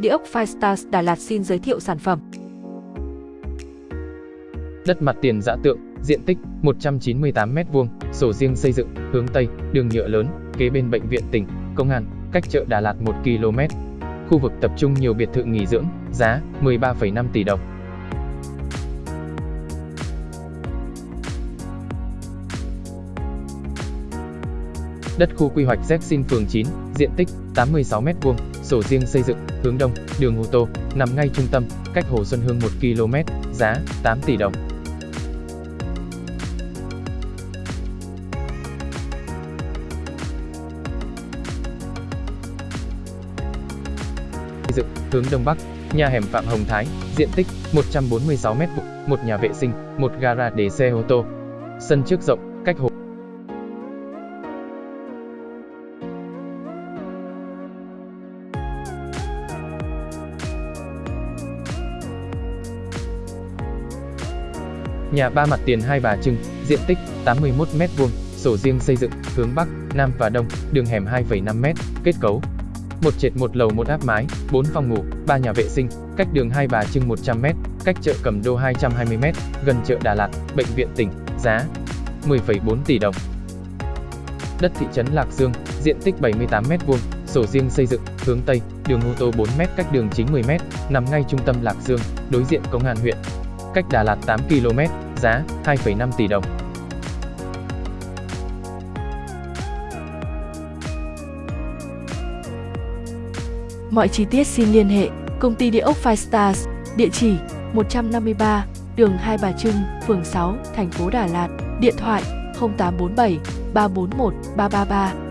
Địa ốc Firestars Đà Lạt xin giới thiệu sản phẩm. Đất mặt tiền giả tượng, diện tích 198m2, sổ riêng xây dựng, hướng Tây, đường nhựa lớn, kế bên bệnh viện tỉnh, công an, cách chợ Đà Lạt 1 km. Khu vực tập trung nhiều biệt thự nghỉ dưỡng, giá 13,5 tỷ đồng. Đất khu quy hoạch Zexin phường 9, diện tích 86m2, sổ riêng xây dựng, hướng đông, đường ô tô, nằm ngay trung tâm, cách Hồ Xuân Hương 1 km, giá 8 tỷ đồng. Xây dựng, hướng đông bắc, nhà hẻm Phạm Hồng Thái, diện tích 146m2, một nhà vệ sinh, một gara để xe ô tô. Sân trước rộng, cách hồ Nhà ba mặt tiền hai bà Trưng, diện tích 81m2, sổ riêng xây dựng, hướng Bắc, Nam và Đông, đường hẻm 2,5m, kết cấu. Một trệt một lầu một áp mái, 4 phòng ngủ, 3 nhà vệ sinh, cách đường hai bà Trưng 100m, cách chợ Cầm Đô 220m, gần chợ Đà Lạt, bệnh viện tỉnh, giá 10,4 tỷ đồng. Đất thị trấn Lạc Dương, diện tích 78m2, sổ riêng xây dựng, hướng Tây, đường ô tô 4m cách đường chính 10m, nằm ngay trung tâm Lạc Dương, đối diện công an huyện, cách Đà Lạt 8 km, giá 2,5 tỷ đồng. Mọi chi tiết xin liên hệ Công ty Địa ốc Five Stars, địa chỉ 153, đường Hai Bà Trưng, phường 6, thành phố Đà Lạt, điện thoại 0847 341 333